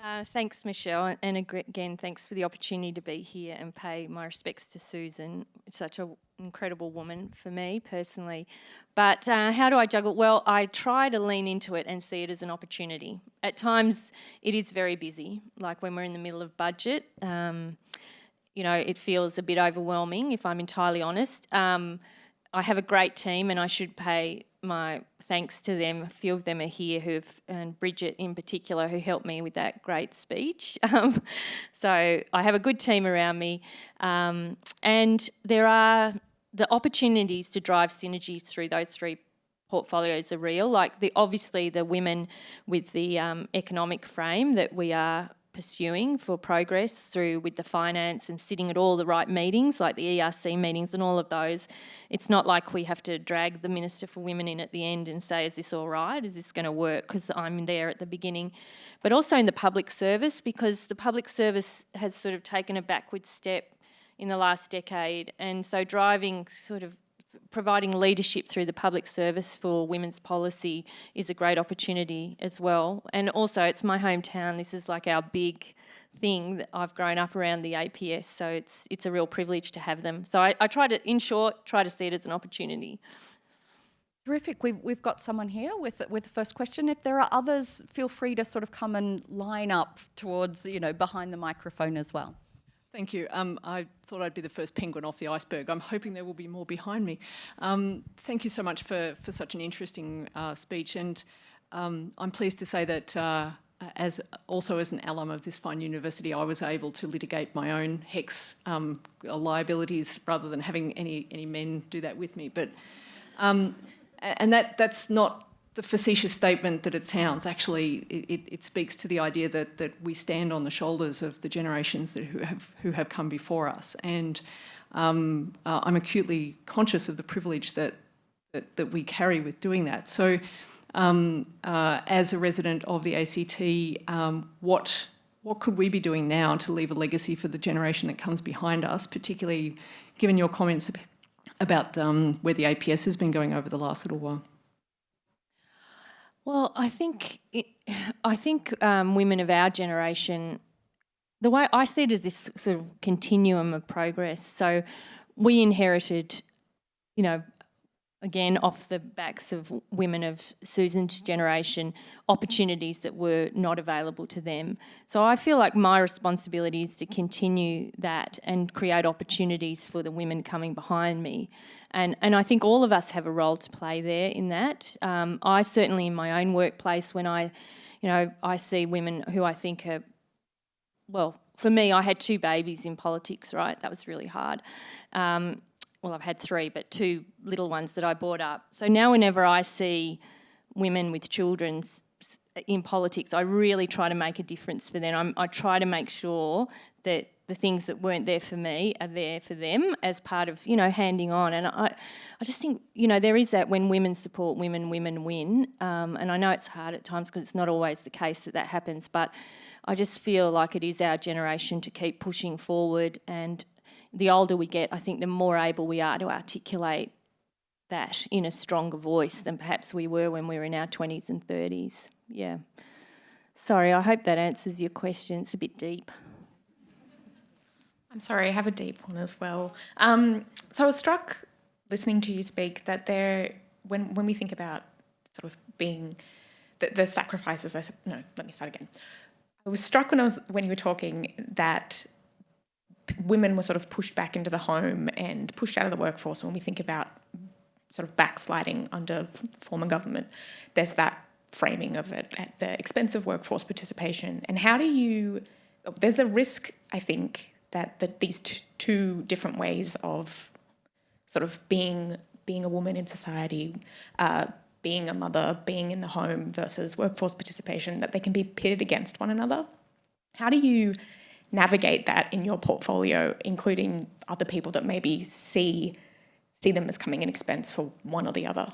Uh, thanks, Michelle, and again, thanks for the opportunity to be here and pay my respects to Susan, such an incredible woman for me personally. But uh, how do I juggle? Well, I try to lean into it and see it as an opportunity. At times, it is very busy, like when we're in the middle of budget. Um, you know, it feels a bit overwhelming, if I'm entirely honest. Um, I have a great team and I should pay my thanks to them. A few of them are here who've, and Bridget in particular, who helped me with that great speech. Um, so I have a good team around me. Um, and there are the opportunities to drive synergies through those three portfolios are real. Like the obviously the women with the um, economic frame that we are pursuing for progress through with the finance and sitting at all the right meetings, like the ERC meetings and all of those. It's not like we have to drag the Minister for Women in at the end and say, is this all right? Is this going to work? Because I'm there at the beginning. But also in the public service, because the public service has sort of taken a backward step in the last decade. And so driving sort of providing leadership through the public service for women's policy is a great opportunity as well. And also it's my hometown, this is like our big thing that I've grown up around the APS, so it's it's a real privilege to have them. So I, I try to, in short, try to see it as an opportunity. Terrific. We've, we've got someone here with, with the first question. If there are others, feel free to sort of come and line up towards, you know, behind the microphone as well. Thank you. Um, I thought I'd be the first penguin off the iceberg. I'm hoping there will be more behind me. Um, thank you so much for, for such an interesting uh, speech. And um, I'm pleased to say that uh, as also as an alum of this fine university, I was able to litigate my own HECS um, liabilities rather than having any, any men do that with me. But um, and that that's not the facetious statement that it sounds, actually it, it, speaks to the idea that, that we stand on the shoulders of the generations that, who, have, who have come before us. And um, uh, I'm acutely conscious of the privilege that, that, that we carry with doing that. So um, uh, as a resident of the ACT, um, what, what could we be doing now to leave a legacy for the generation that comes behind us, particularly given your comments about um, where the APS has been going over the last little while? Well, I think it, I think um, women of our generation, the way I see it is this sort of continuum of progress. So we inherited, you know, again, off the backs of women of Susan's generation, opportunities that were not available to them. So I feel like my responsibility is to continue that and create opportunities for the women coming behind me. And, and I think all of us have a role to play there in that. Um, I certainly in my own workplace, when I, you know, I see women who I think are, well, for me, I had two babies in politics, right? That was really hard. Um, well, I've had three, but two little ones that I brought up. So now whenever I see women with children in politics, I really try to make a difference for them. I'm, I try to make sure that the things that weren't there for me are there for them as part of, you know, handing on. And I, I just think, you know, there is that when women support women, women win. Um, and I know it's hard at times because it's not always the case that that happens, but I just feel like it is our generation to keep pushing forward and the older we get, I think the more able we are to articulate that in a stronger voice than perhaps we were when we were in our 20s and 30s. Yeah. Sorry, I hope that answers your question. It's a bit deep. I'm sorry, I have a deep one as well. Um, so I was struck listening to you speak that there, when, when we think about sort of being, the, the sacrifices, I, no, let me start again. I was struck when I was, when you were talking that women were sort of pushed back into the home and pushed out of the workforce when we think about sort of backsliding under former government, there's that framing of it at the expense of workforce participation. And how do you, there's a risk, I think, that, that these two different ways of sort of being being a woman in society, uh, being a mother, being in the home versus workforce participation, that they can be pitted against one another. How do you navigate that in your portfolio, including other people that maybe see see them as coming in expense for one or the other?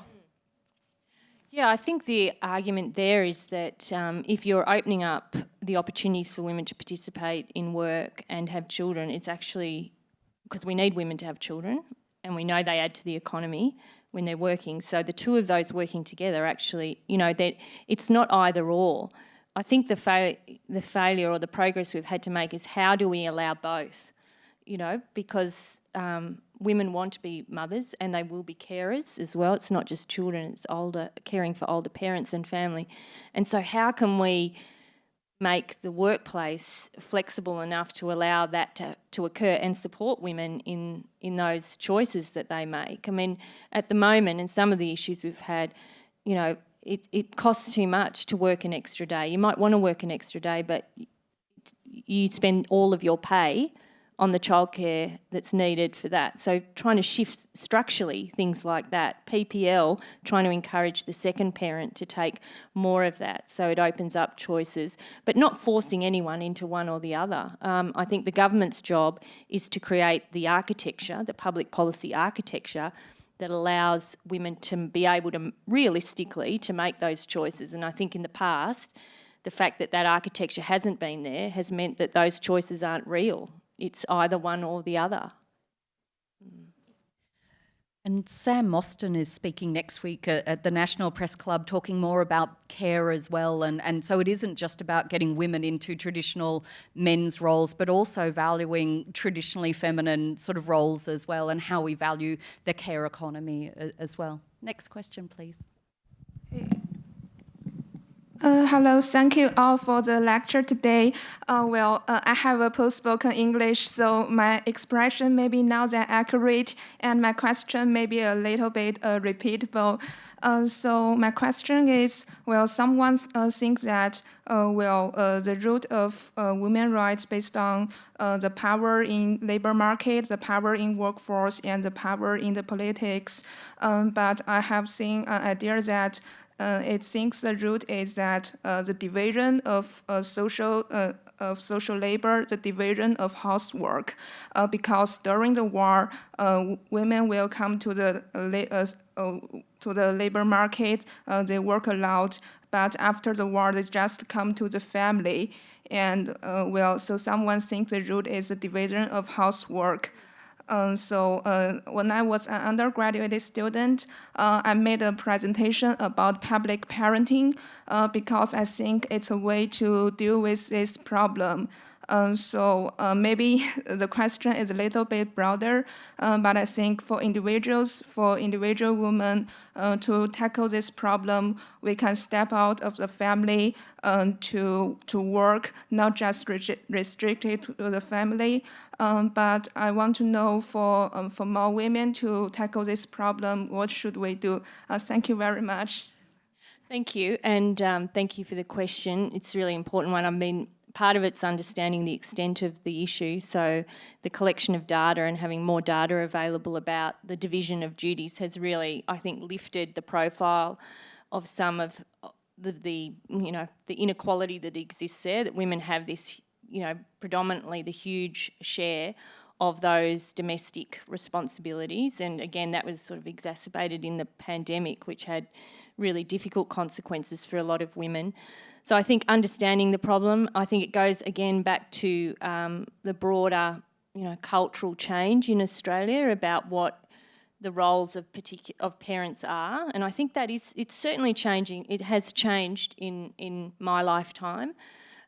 Yeah, I think the argument there is that um, if you're opening up the opportunities for women to participate in work and have children, it's actually because we need women to have children and we know they add to the economy when they're working. So the two of those working together actually, you know, that it's not either or. I think the, the failure or the progress we've had to make is how do we allow both? You know, because um, women want to be mothers and they will be carers as well. It's not just children, it's older, caring for older parents and family. And so how can we make the workplace flexible enough to allow that to, to occur and support women in, in those choices that they make? I mean, at the moment, and some of the issues we've had, you know, it, it costs too much to work an extra day. You might want to work an extra day, but you spend all of your pay on the childcare that's needed for that. So trying to shift structurally things like that. PPL, trying to encourage the second parent to take more of that so it opens up choices, but not forcing anyone into one or the other. Um, I think the government's job is to create the architecture, the public policy architecture that allows women to be able to realistically to make those choices. And I think in the past, the fact that that architecture hasn't been there has meant that those choices aren't real it's either one or the other. And Sam Mostyn is speaking next week at, the National Press Club talking more about care as well. And, and so it isn't just about getting women into traditional men's roles, but also valuing traditionally feminine sort of roles as well and how we value the care economy as well. Next question, please. Uh, hello, thank you all for the lecture today. Uh, well, uh, I have a post-spoken English, so my expression may be not that accurate, and my question may be a little bit uh, repeatable. Uh, so my question is, well, someone uh, thinks that, well, the root of women rights based on the power in labor market, the power in workforce, and the power in the politics. Um, but I have seen an idea that uh, it thinks the root is that uh, the division of uh, social uh, of social labor, the division of housework, uh, because during the war, uh, women will come to the to the labor market, they work a lot, but after the war, they just come to the family, and well, so someone thinks the root is the division of housework. Um, so uh, when I was an undergraduate student, uh, I made a presentation about public parenting uh, because I think it's a way to deal with this problem. Um, so uh, maybe the question is a little bit broader, um, but I think for individuals, for individual women uh, to tackle this problem, we can step out of the family um, to, to work, not just restricted to the family. Um, but I want to know for, um, for more women to tackle this problem, what should we do? Uh, thank you very much. Thank you, and um, thank you for the question. It's a really important one. I mean, part of it's understanding the extent of the issue. So the collection of data and having more data available about the division of duties has really, I think, lifted the profile of some of the, the you know, the inequality that exists there, that women have this, you know, predominantly the huge share of those domestic responsibilities. And again, that was sort of exacerbated in the pandemic, which had really difficult consequences for a lot of women. So I think understanding the problem, I think it goes again back to um, the broader, you know, cultural change in Australia about what the roles of particular of parents are, and I think that is it's certainly changing. It has changed in in my lifetime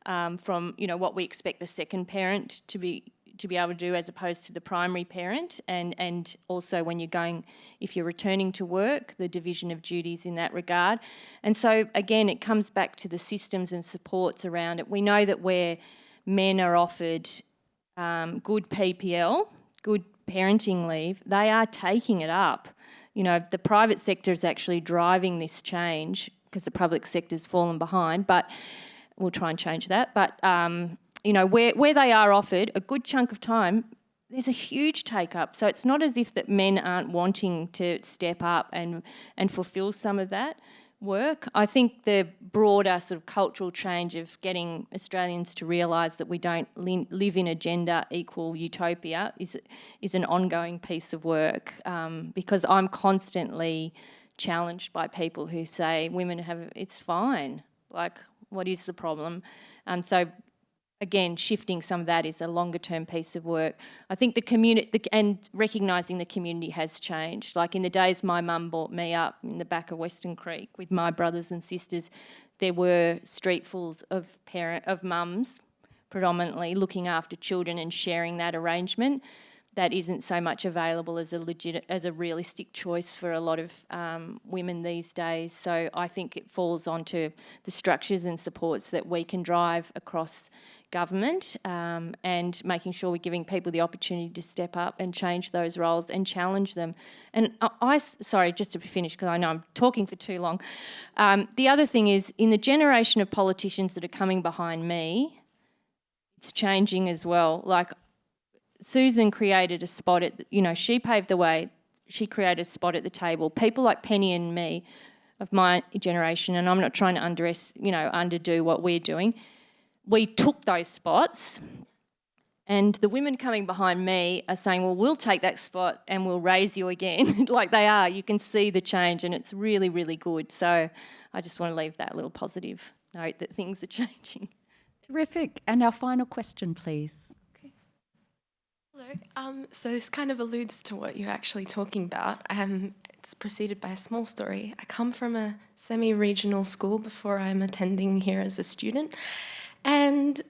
um, from you know what we expect the second parent to be to be able to do as opposed to the primary parent and, and also when you're going, if you're returning to work, the division of duties in that regard. And so again, it comes back to the systems and supports around it. We know that where men are offered um, good PPL, good parenting leave, they are taking it up you know, the private sector is actually driving this change because the public sector's fallen behind, but we'll try and change that. But, um, you know, where, where they are offered a good chunk of time, there's a huge take up. So it's not as if that men aren't wanting to step up and, and fulfill some of that work. I think the broader sort of cultural change of getting Australians to realise that we don't li live in a gender equal utopia is, is an ongoing piece of work um, because I'm constantly challenged by people who say women have, it's fine, like what is the problem? And so again, shifting some of that is a longer term piece of work. I think the community, and recognising the community has changed. Like in the days my mum brought me up in the back of Weston Creek with my brothers and sisters, there were streetfuls of parent, of mums predominantly looking after children and sharing that arrangement that isn't so much available as a legit as a realistic choice for a lot of um, women these days. So I think it falls onto the structures and supports that we can drive across government um, and making sure we're giving people the opportunity to step up and change those roles and challenge them. And I, I sorry, just to finish because I know I'm talking for too long. Um, the other thing is in the generation of politicians that are coming behind me, it's changing as well. Like Susan created a spot at, you know, she paved the way. She created a spot at the table. People like Penny and me of my generation, and I'm not trying to underest, you know, underdo what we're doing. We took those spots and the women coming behind me are saying, well, we'll take that spot and we'll raise you again. like they are. You can see the change and it's really, really good. So I just want to leave that little positive note that things are changing. Terrific. And our final question, please. Okay. Hello. Um, so this kind of alludes to what you're actually talking about. Um, it's preceded by a small story. I come from a semi-regional school before I'm attending here as a student. And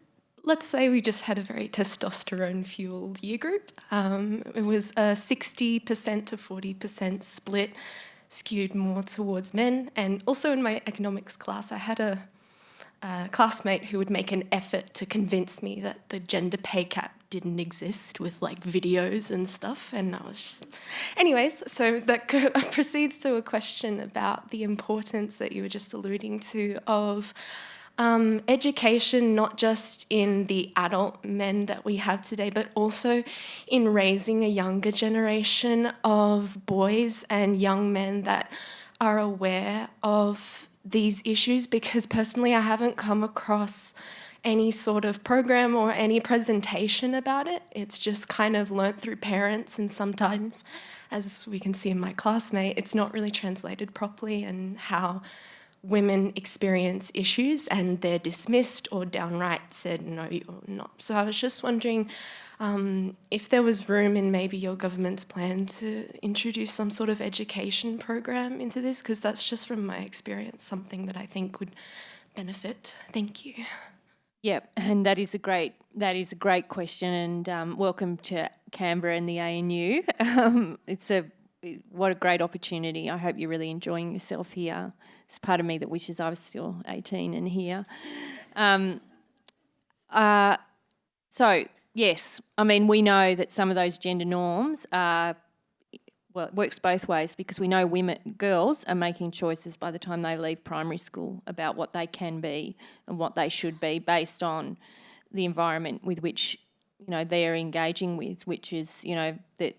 let's say we just had a very testosterone-fueled year group. Um, it was a 60% to 40% split, skewed more towards men. And also in my economics class, I had a a classmate who would make an effort to convince me that the gender pay gap didn't exist with like videos and stuff and I was just... anyways so that proceeds to a question about the importance that you were just alluding to of um, education not just in the adult men that we have today but also in raising a younger generation of boys and young men that are aware of these issues because personally I haven't come across any sort of program or any presentation about it. It's just kind of learnt through parents and sometimes, as we can see in my classmate, it's not really translated properly and how women experience issues and they're dismissed or downright said no you're not. So I was just wondering um, if there was room in maybe your government's plan to introduce some sort of education program into this, because that's just from my experience something that I think would benefit. Thank you. Yep, and that is a great that is a great question, and um, welcome to Canberra and the ANU. Um, it's a what a great opportunity. I hope you're really enjoying yourself here. It's part of me that wishes I was still 18 and here. Um, uh, so yes, I mean, we know that some of those gender norms are, well, it works both ways because we know women, girls are making choices by the time they leave primary school about what they can be and what they should be based on the environment with which, you know, they're engaging with, which is, you know, that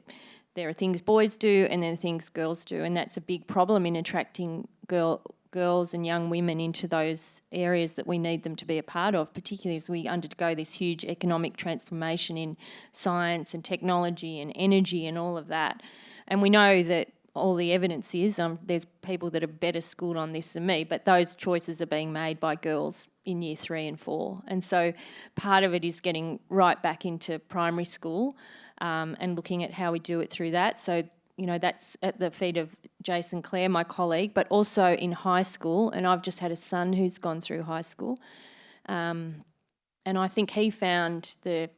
there are things boys do and there are things girls do. And that's a big problem in attracting girl girls and young women into those areas that we need them to be a part of, particularly as we undergo this huge economic transformation in science and technology and energy and all of that. And we know that all the evidence is, um, there's people that are better schooled on this than me, but those choices are being made by girls in year three and four. And so part of it is getting right back into primary school um, and looking at how we do it through that. So you know, that's at the feet of Jason Clare, my colleague, but also in high school. And I've just had a son who's gone through high school. Um, and I think he found the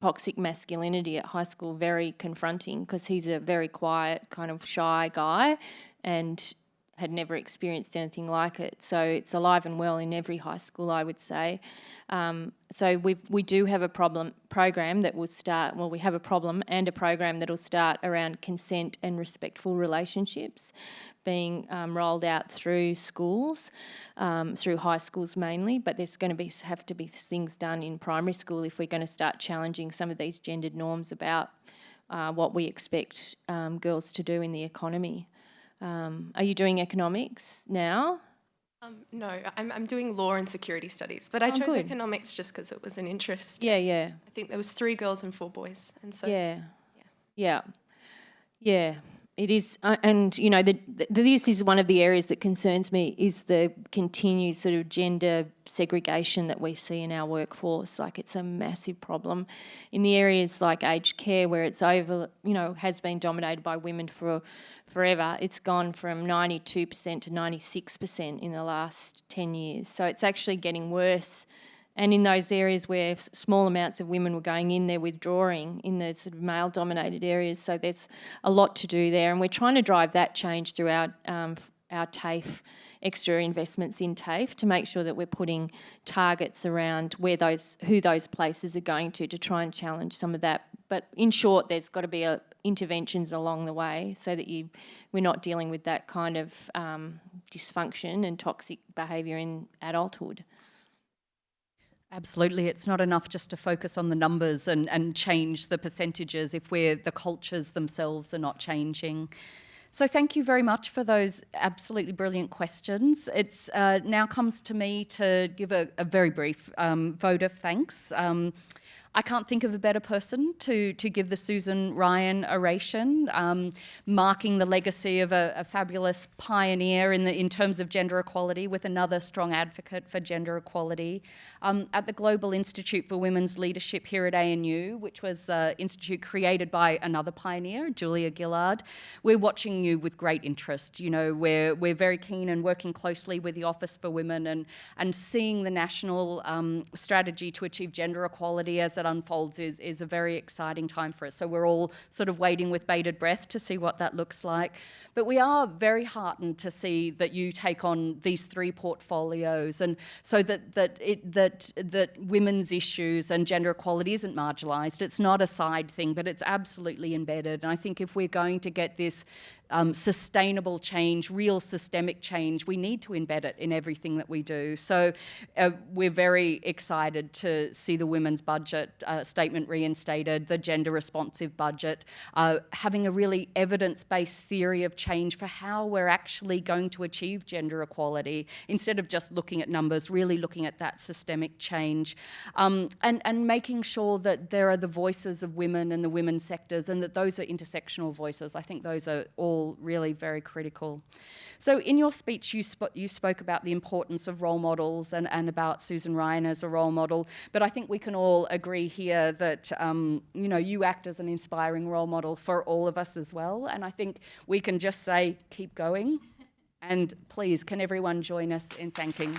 toxic masculinity at high school very confronting because he's a very quiet, kind of shy guy and had never experienced anything like it. So it's alive and well in every high school, I would say. Um, so we we do have a problem program that will start. Well, we have a problem and a program that will start around consent and respectful relationships, being um, rolled out through schools, um, through high schools mainly. But there's going to be have to be things done in primary school if we're going to start challenging some of these gendered norms about uh, what we expect um, girls to do in the economy. Um, are you doing economics now? Um, no, I'm, I'm doing law and security studies, but I Oh, chose good. economics just because it was an interest. Yeah, yeah, I think there was three girls and four boys, and so yeah, yeah, yeah. It is, uh, and you know, the, the, this is one of the areas that concerns me is the continued sort of gender segregation that we see in our workforce. Like it's a massive problem in the areas like aged care, where it's over, you know, has been dominated by women for forever. It's gone from 92% to 96% in the last 10 years. So it's actually getting worse. And in those areas where small amounts of women were going in, they're withdrawing in the sort of male dominated areas. So there's a lot to do there. And we're trying to drive that change through our, um, our TAFE, extra investments in TAFE to make sure that we're putting targets around where those, who those places are going to, to try and challenge some of that. But in short, there's got to be a, interventions along the way so that you, we're not dealing with that kind of um, dysfunction and toxic behaviour in adulthood. Absolutely. It's not enough just to focus on the numbers and, and change the percentages if we're, the cultures themselves are not changing. So thank you very much for those absolutely brilliant questions. It's uh, now comes to me to give a, a very brief um, vote of thanks. Um, I can't think of a better person to, to give the Susan Ryan oration, um, marking the legacy of a, a fabulous pioneer in, the, in terms of gender equality with another strong advocate for gender equality. Um, at the Global Institute for Women's Leadership here at ANU, which was an institute created by another pioneer, Julia Gillard, we're watching you with great interest. You know, we're, we're very keen and working closely with the Office for Women and, and seeing the national um, strategy to achieve gender equality as it unfolds is, is a very exciting time for us. So we're all sort of waiting with bated breath to see what that looks like. But we are very heartened to see that you take on these three portfolios and so that, that, it, that, that women's issues and gender equality isn't marginalised. It's not a side thing, but it's absolutely embedded. And I think if we're going to get this um, sustainable change, real systemic change, we need to embed it in everything that we do. So uh, we're very excited to see the women's budget uh, statement reinstated, the gender responsive budget, uh, having a really evidence-based theory of change for how we're actually going to achieve gender equality instead of just looking at numbers, really looking at that systemic change um, and, and making sure that there are the voices of women and the women's sectors and that those are intersectional voices. I think those are all really very critical. So in your speech, you, sp you spoke about the importance of role models and, and about Susan Ryan as a role model, but I think we can all agree here that, um, you know, you act as an inspiring role model for all of us as well, and I think we can just say, keep going, and please, can everyone join us in thanking